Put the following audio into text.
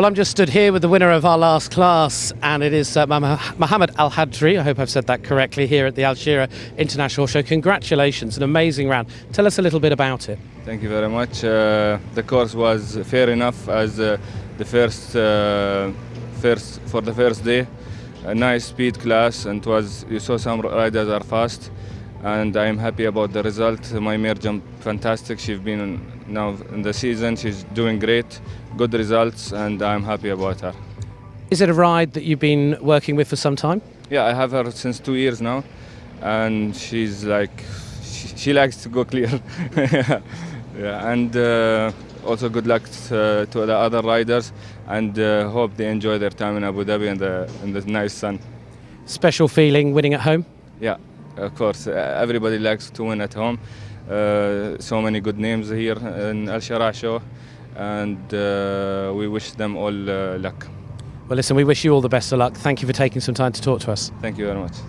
Well, I'm just stood here with the winner of our last class, and it is uh, Mohammed Al Hadri. I hope I've said that correctly here at the Al Shira International Show. Congratulations, an amazing round. Tell us a little bit about it. Thank you very much. Uh, the course was fair enough as uh, the first, uh, first for the first day. A nice speed class, and was you saw some riders are fast and I'm happy about the result. My mare jumped fantastic. She's been now in the season. She's doing great, good results, and I'm happy about her. Is it a ride that you've been working with for some time? Yeah, I have her since two years now, and she's like, she, she likes to go clear. yeah, and uh, also good luck to, to, the other riders, and uh, hope they enjoy their time in Abu Dhabi in the in the nice sun. Special feeling winning at home. Yeah, of course, uh, everybody likes to win at home. Uh, so many good names here in Al Shara show, and uh, we wish them all luck. Well, listen, we wish you all the best of luck. Thank you for taking some time to talk to us. Thank you very much.